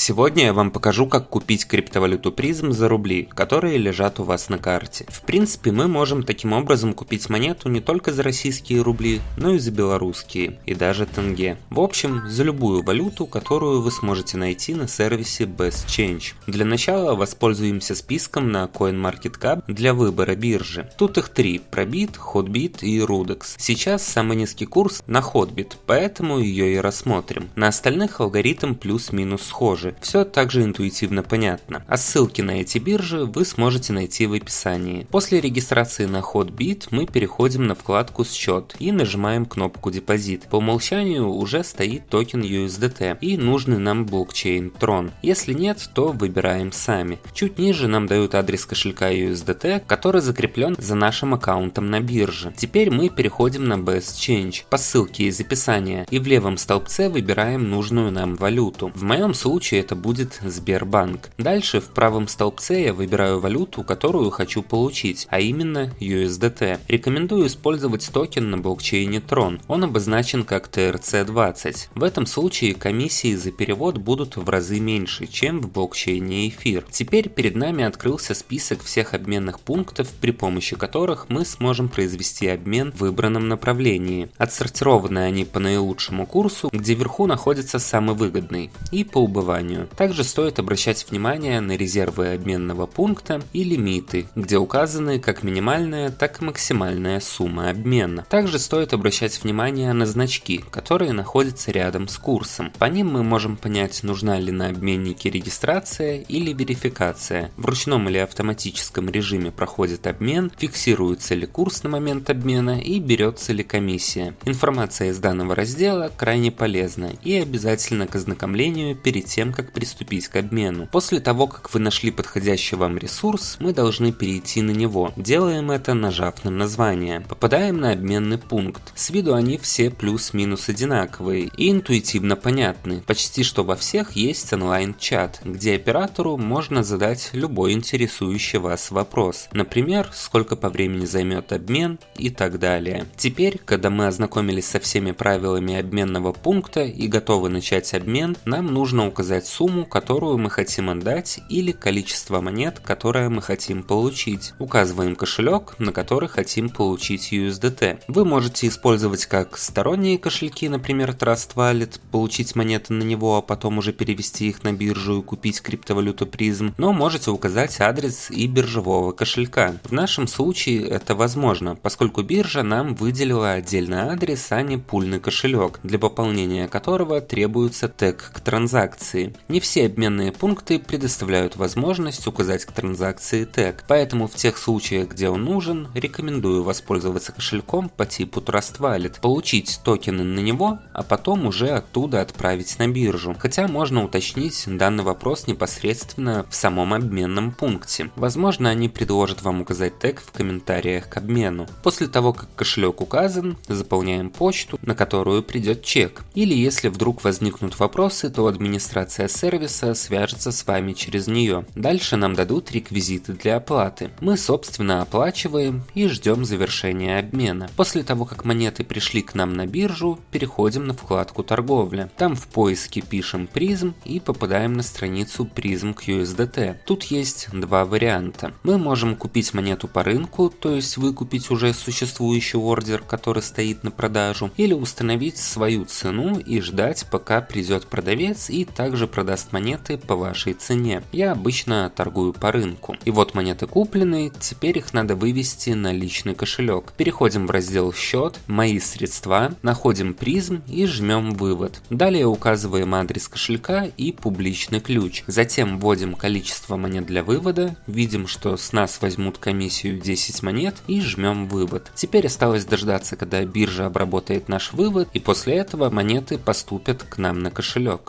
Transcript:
Сегодня я вам покажу, как купить криптовалюту призм за рубли, которые лежат у вас на карте. В принципе, мы можем таким образом купить монету не только за российские рубли, но и за белорусские, и даже тенге. В общем, за любую валюту, которую вы сможете найти на сервисе BestChange. Для начала воспользуемся списком на CoinMarketCap для выбора биржи. Тут их три, Probit, Hotbit и Rudex. Сейчас самый низкий курс на Hotbit, поэтому ее и рассмотрим. На остальных алгоритм плюс-минус схож тоже. Все также интуитивно понятно. А ссылки на эти биржи вы сможете найти в описании. После регистрации на Hotbit мы переходим на вкладку «Счет» и нажимаем кнопку «Депозит». По умолчанию уже стоит токен USDT и нужный нам блокчейн Tron. Если нет, то выбираем сами. Чуть ниже нам дают адрес кошелька USDT, который закреплен за нашим аккаунтом на бирже. Теперь мы переходим на Best Change по ссылке из описания и в левом столбце выбираем нужную нам валюту. В моем случае случае это будет Сбербанк. Дальше в правом столбце я выбираю валюту, которую хочу получить, а именно USDT. Рекомендую использовать токен на блокчейне Tron. Он обозначен как TRC20. В этом случае комиссии за перевод будут в разы меньше, чем в блокчейне Эфир. Теперь перед нами открылся список всех обменных пунктов, при помощи которых мы сможем произвести обмен в выбранном направлении. Отсортированы они по наилучшему курсу, где вверху находится самый выгодный, и по убыванию компанию. Также стоит обращать внимание на резервы обменного пункта и лимиты, где указаны как минимальная, так и максимальная сумма обмена. Также стоит обращать внимание на значки, которые находятся рядом с курсом. По ним мы можем понять, нужна ли на обменнике регистрация или верификация. В ручном или автоматическом режиме проходит обмен, фиксируется ли курс на момент обмена и берется ли комиссия. Информация из данного раздела крайне полезна и обязательно к ознакомлению перед тем, тем, как приступить к обмену. После того, как вы нашли подходящий вам ресурс, мы должны перейти на него. Делаем это, нажав на название. Попадаем на обменный пункт. С виду они все плюс-минус одинаковые и интуитивно понятны. Почти что во всех есть онлайн-чат, где оператору можно задать любой интересующий вас вопрос. Например, сколько по времени займет обмен и так далее. Теперь, когда мы ознакомились со всеми правилами обменного пункта и готовы начать обмен, нам нужно указать указать сумму, которую мы хотим отдать или количество монет, которое мы хотим получить. Указываем кошелек, на который хотим получить USDT. Вы можете использовать как сторонние кошельки, например Trust Wallet, получить монеты на него, а потом уже перевести их на биржу и купить криптовалюту призм, но можете указать адрес и биржевого кошелька. В нашем случае это возможно, поскольку биржа нам выделила отдельный адрес, а не пульный кошелек, для пополнения которого требуется тег к транзакции. Не все обменные пункты предоставляют возможность указать к транзакции тег, поэтому в тех случаях, где он нужен, рекомендую воспользоваться кошельком по типу Trust Wallet, получить токены на него, а потом уже оттуда отправить на биржу. Хотя можно уточнить данный вопрос непосредственно в самом обменном пункте. Возможно, они предложат вам указать тег в комментариях к обмену. После того, как кошелек указан, заполняем почту, на которую придет чек. Или если вдруг возникнут вопросы, то администрация администрация сервиса свяжется с вами через нее. Дальше нам дадут реквизиты для оплаты. Мы собственно оплачиваем и ждем завершения обмена. После того как монеты пришли к нам на биржу, переходим на вкладку торговля. Там в поиске пишем призм и попадаем на страницу призм QSDT. Тут есть два варианта. Мы можем купить монету по рынку, то есть выкупить уже существующий ордер, который стоит на продажу, или установить свою цену и ждать пока придет продавец и также продаст монеты по вашей цене. Я обычно торгую по рынку. И вот монеты куплены, теперь их надо вывести на личный кошелек. Переходим в раздел «Счет», «Мои средства», находим призм и жмем «Вывод». Далее указываем адрес кошелька и публичный ключ. Затем вводим количество монет для вывода, видим, что с нас возьмут комиссию 10 монет и жмем «Вывод». Теперь осталось дождаться, когда биржа обработает наш вывод и после этого монеты поступят к нам на кошелек.